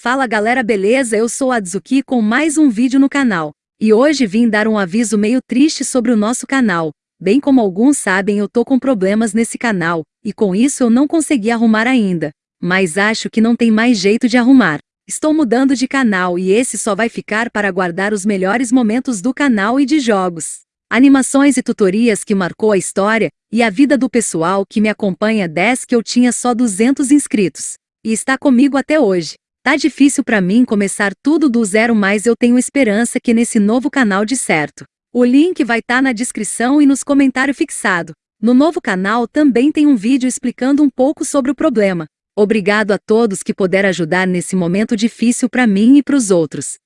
Fala galera beleza eu sou a Adzuki com mais um vídeo no canal. E hoje vim dar um aviso meio triste sobre o nosso canal. Bem como alguns sabem eu tô com problemas nesse canal, e com isso eu não consegui arrumar ainda. Mas acho que não tem mais jeito de arrumar. Estou mudando de canal e esse só vai ficar para guardar os melhores momentos do canal e de jogos animações e tutorias que marcou a história, e a vida do pessoal que me acompanha desde que eu tinha só 200 inscritos. E está comigo até hoje. Tá difícil para mim começar tudo do zero mas eu tenho esperança que nesse novo canal de certo. O link vai estar tá na descrição e nos comentários fixado. No novo canal também tem um vídeo explicando um pouco sobre o problema. Obrigado a todos que puderam ajudar nesse momento difícil para mim e para os outros.